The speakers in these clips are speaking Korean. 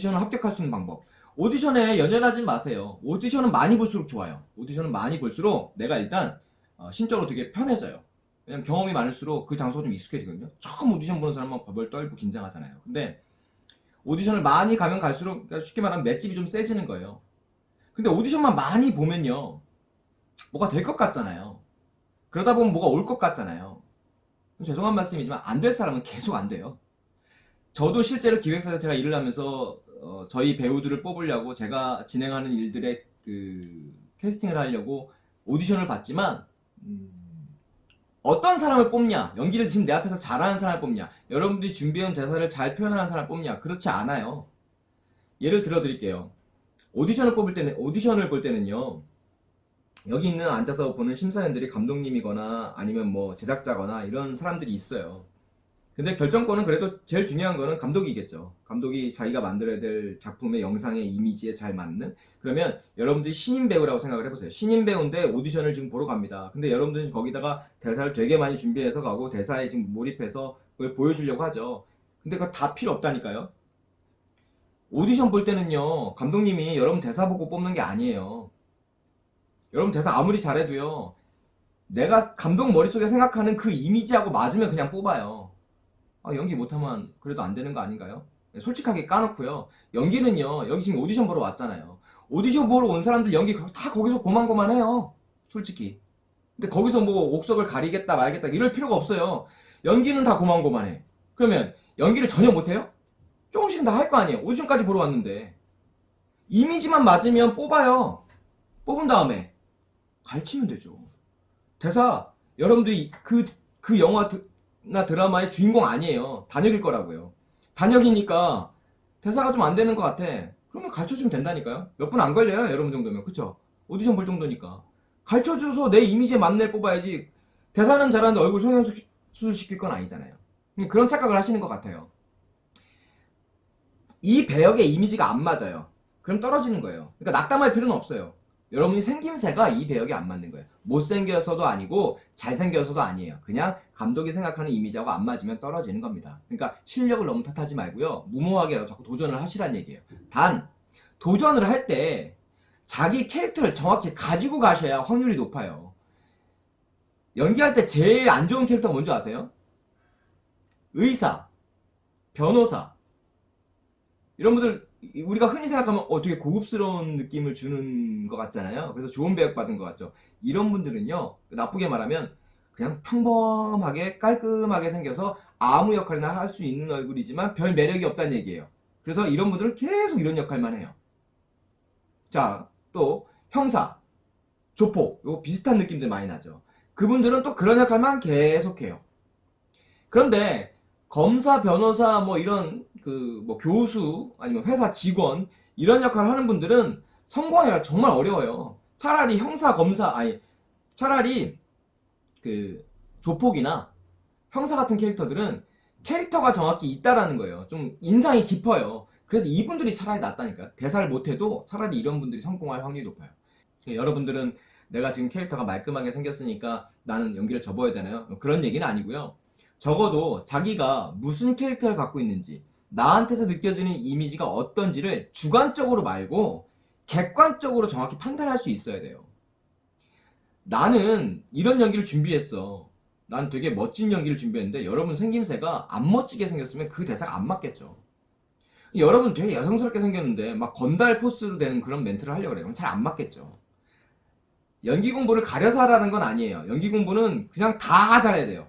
오디션을 합격할 수 있는 방법. 오디션에 연연하지 마세요. 오디션은 많이 볼수록 좋아요. 오디션은 많이 볼수록 내가 일단 어, 심적으로 되게 편해져요. 왜냐면 경험이 많을수록 그 장소가 좀 익숙해지거든요. 처음 오디션 보는 사람은 벌벌 떨고 긴장하잖아요. 근데 오디션을 많이 가면 갈수록 그러니까 쉽게 말하면 맷집이 좀 세지는 거예요. 근데 오디션만 많이 보면요. 뭐가 될 것 같잖아요. 그러다 보면 뭐가 올 것 같잖아요. 죄송한 말씀이지만 안 될 사람은 계속 안 돼요. 저도 실제로 기획사에서 제가 일을 하면서 어, 저희 배우들을 뽑으려고 제가 진행하는 일들의 그 캐스팅을 하려고 오디션을 봤지만 음, 어떤 사람을 뽑냐? 연기를 지금 내 앞에서 잘하는 사람을 뽑냐? 여러분들이 준비해온 대사를 잘 표현하는 사람을 뽑냐? 그렇지 않아요. 예를 들어 드릴게요. 오디션을 뽑을 때는 오디션을 볼 때는요 여기 있는 앉아서 보는 심사위원들이 감독님이거나 아니면 뭐 제작자거나 이런 사람들이 있어요 근데 결정권은 그래도 제일 중요한 거는 감독이겠죠. 감독이 자기가 만들어야 될 작품의 영상의 이미지에 잘 맞는 그러면 여러분들이 신인 배우라고 생각을 해보세요. 신인 배우인데 오디션을 지금 보러 갑니다. 근데 여러분들은 거기다가 대사를 되게 많이 준비해서 가고 대사에 지금 몰입해서 그걸 보여주려고 하죠. 근데 그거 다 필요 없다니까요. 오디션 볼 때는요 감독님이 여러분 대사 보고 뽑는 게 아니에요. 여러분 대사 아무리 잘해도요 내가 감독 머릿속에 생각하는 그 이미지하고 맞으면 그냥 뽑아요. 아, 연기 못하면 그래도 안 되는 거 아닌가요? 네, 솔직하게 까놓고요. 연기는요, 여기 지금 오디션 보러 왔잖아요. 오디션 보러 온 사람들 연기 다 거기서 고만고만해요. 솔직히. 근데 거기서 뭐 옥석을 가리겠다 말겠다 이럴 필요가 없어요. 연기는 다 고만고만해. 그러면 연기를 전혀 못해요? 조금씩은 다 할 거 아니에요. 오디션까지 보러 왔는데. 이미지만 맞으면 뽑아요. 뽑은 다음에 갈치면 되죠. 대사, 여러분들이 그, 그 영화 나 드라마의 주인공 아니에요. 단역일 거라고요. 단역이니까 대사가 좀 안 되는 것 같아. 그러면 가르쳐주면 된다니까요. 몇 분 안 걸려요. 여러분 정도면. 그쵸? 오디션 볼 정도니까. 가르쳐줘서 내 이미지에 맞는 애 뽑아야지. 대사는 잘하는데 얼굴 성형수술 시킬 건 아니잖아요. 그런 착각을 하시는 것 같아요. 이 배역의 이미지가 안 맞아요. 그럼 떨어지는 거예요. 그러니까 낙담할 필요는 없어요. 여러분이 생김새가 이 배역에 안 맞는 거예요. 못생겨서도 아니고 잘생겨서도 아니에요. 그냥 감독이 생각하는 이미지하고 안 맞으면 떨어지는 겁니다. 그러니까 실력을 너무 탓하지 말고요. 무모하게 자꾸 도전을 하시란 얘기예요. 단 도전을 할 때 자기 캐릭터를 정확히 가지고 가셔야 확률이 높아요. 연기할 때 제일 안 좋은 캐릭터가 뭔지 아세요? 의사, 변호사 이런 분들 우리가 흔히 생각하면 어 되게 고급스러운 느낌을 주는 것 같잖아요. 그래서 좋은 배역 받은 것 같죠. 이런 분들은요 나쁘게 말하면 그냥 평범하게 깔끔하게 생겨서 아무 역할이나 할 수 있는 얼굴이지만 별 매력이 없다는 얘기예요. 그래서 이런 분들은 계속 이런 역할만 해요. 자, 또 형사, 조폭, 요 비슷한 느낌들 많이 나죠. 그분들은 또 그런 역할만 계속해요. 그런데 검사, 변호사, 뭐 이런 그 뭐 교수 아니면 회사 직원 이런 역할을 하는 분들은 성공하기가 정말 어려워요. 차라리 형사, 검사 아니 차라리 그 조폭이나 형사 같은 캐릭터들은 캐릭터가 정확히 있다라는 거예요. 좀 인상이 깊어요. 그래서 이분들이 차라리 낫다니까. 대사를 못해도 차라리 이런 분들이 성공할 확률이 높아요. 여러분들은 내가 지금 캐릭터가 말끔하게 생겼으니까 나는 연기를 접어야 되나요? 그런 얘기는 아니고요. 적어도 자기가 무슨 캐릭터를 갖고 있는지 나한테서 느껴지는 이미지가 어떤지를 주관적으로 말고 객관적으로 정확히 판단할 수 있어야 돼요. 나는 이런 연기를 준비했어. 난 되게 멋진 연기를 준비했는데 여러분 생김새가 안 멋지게 생겼으면 그 대사가 안 맞겠죠. 여러분 되게 여성스럽게 생겼는데 막 건달 포스로 되는 그런 멘트를 하려고 그래요. 잘 안 맞겠죠. 연기 공부를 가려서 하라는 건 아니에요. 연기 공부는 그냥 다 잘해야 돼요.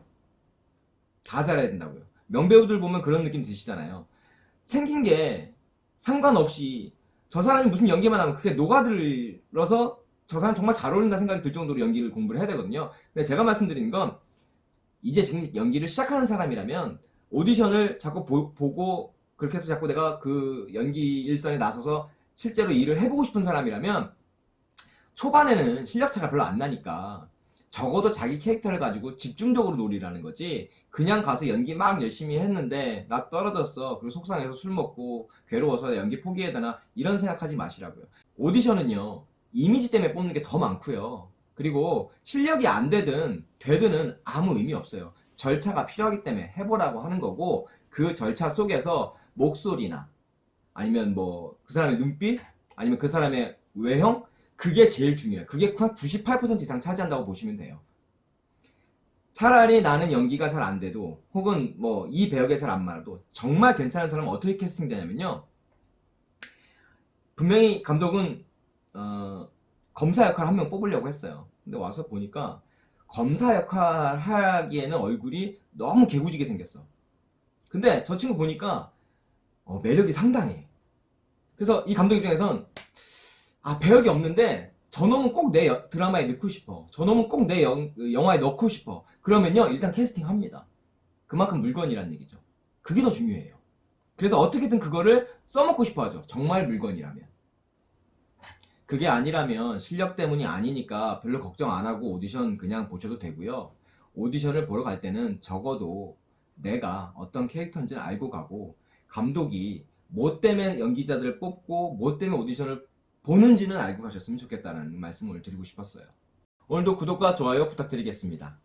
다 잘해야 된다고요. 명배우들 보면 그런 느낌 드시잖아요. 생긴 게 상관없이 저 사람이 무슨 연기만 하면 그게 녹아들어서 저 사람 정말 잘 어울린다 생각이 들 정도로 연기를 공부를 해야 되거든요. 근데 제가 말씀드리는 건 이제 지금 연기를 시작하는 사람이라면 오디션을 자꾸 보, 고 그렇게 해서 자꾸 내가 그 연기 일선에 나서서 실제로 일을 해보고 싶은 사람이라면 초반에는 실력차가 별로 안 나니까 적어도 자기 캐릭터를 가지고 집중적으로 놀이라는 거지. 그냥 가서 연기 막 열심히 했는데 나 떨어졌어. 그리고 속상해서 술 먹고 괴로워서 연기 포기해야 되나? 이런 생각하지 마시라고요. 오디션은요 이미지 때문에 뽑는 게 더 많고요. 그리고 실력이 안 되든 되든은 아무 의미 없어요. 절차가 필요하기 때문에 해보라고 하는 거고 그 절차 속에서 목소리나 아니면 뭐 그 사람의 눈빛? 아니면 그 사람의 외형 그게 제일 중요해요. 그게 한 98% 이상 차지한다고 보시면 돼요. 차라리 나는 연기가 잘 안 돼도 혹은 뭐 이 배역에 잘 안 맞아도 정말 괜찮은 사람은 어떻게 캐스팅 되냐면요. 분명히 감독은 어, 검사 역할 한 명 뽑으려고 했어요. 근데 와서 보니까 검사 역할 하기에는 얼굴이 너무 개구지게 생겼어. 근데 저 친구 보니까 어, 매력이 상당해. 그래서 이 감독 입장에선 아 배역이 없는데 저놈은 꼭 내 드라마에 넣고 싶어. 저놈은 꼭 내 영화에 넣고 싶어. 그러면요 일단 캐스팅합니다. 그만큼 물건이란 얘기죠. 그게 더 중요해요. 그래서 어떻게든 그거를 써먹고 싶어 하죠. 정말 물건이라면. 그게 아니라면 실력 때문이 아니니까 별로 걱정 안 하고 오디션 그냥 보셔도 되고요. 오디션을 보러 갈 때는 적어도 내가 어떤 캐릭터인지는 알고 가고 감독이 뭐 때문에 연기자들을 뽑고 뭐 때문에 오디션을 보는지는 알고 가셨으면 좋겠다는 말씀을 드리고 싶었어요. 오늘도 구독과 좋아요 부탁드리겠습니다.